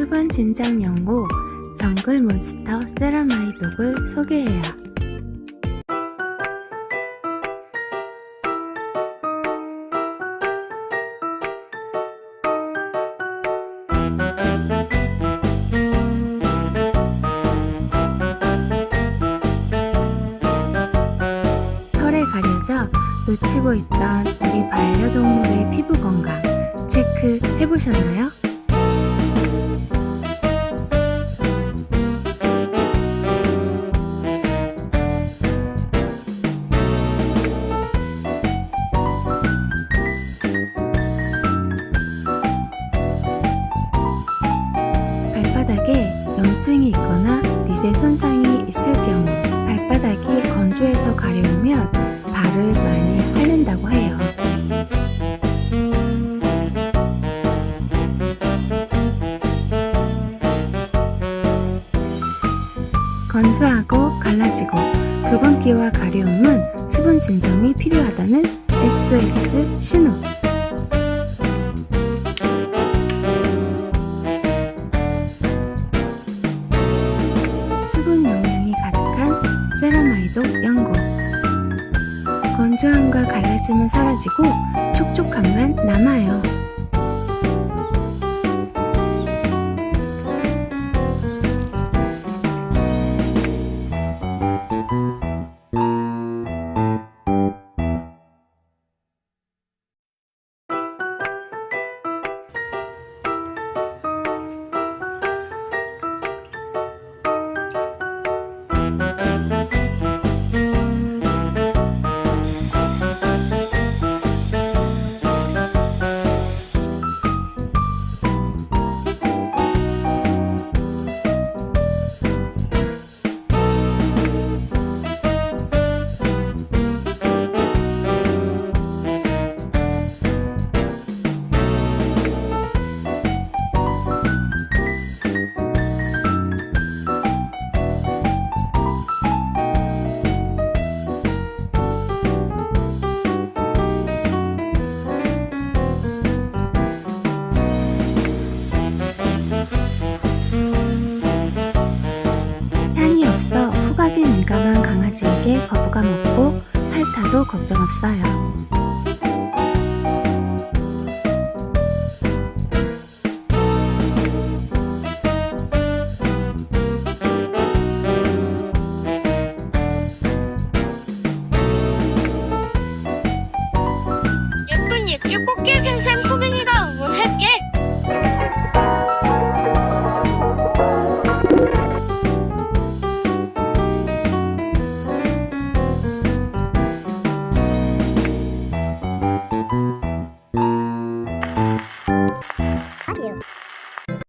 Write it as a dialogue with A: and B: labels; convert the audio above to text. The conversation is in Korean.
A: 수분 진정 연고 정글 몬스터 세라마이 독을 소개해요. 털에 가려져 놓치고 있던 우리 반려동물의 피부 건강 체크 해보셨나요? 건조해서 가려우면 발을 많이 핥는다고 해요. 건조하고 갈라지고 붉은기와 가려움은 수분 진정이 필요하다는 SOS 신호. 세라마이도 연고. 건조함과 갈라짐은 사라지고 촉촉함만 남아요. 강아지에게 거부감 없고 핥아도 걱정 없어요.
B: 예쁜 육주 꽃게 생선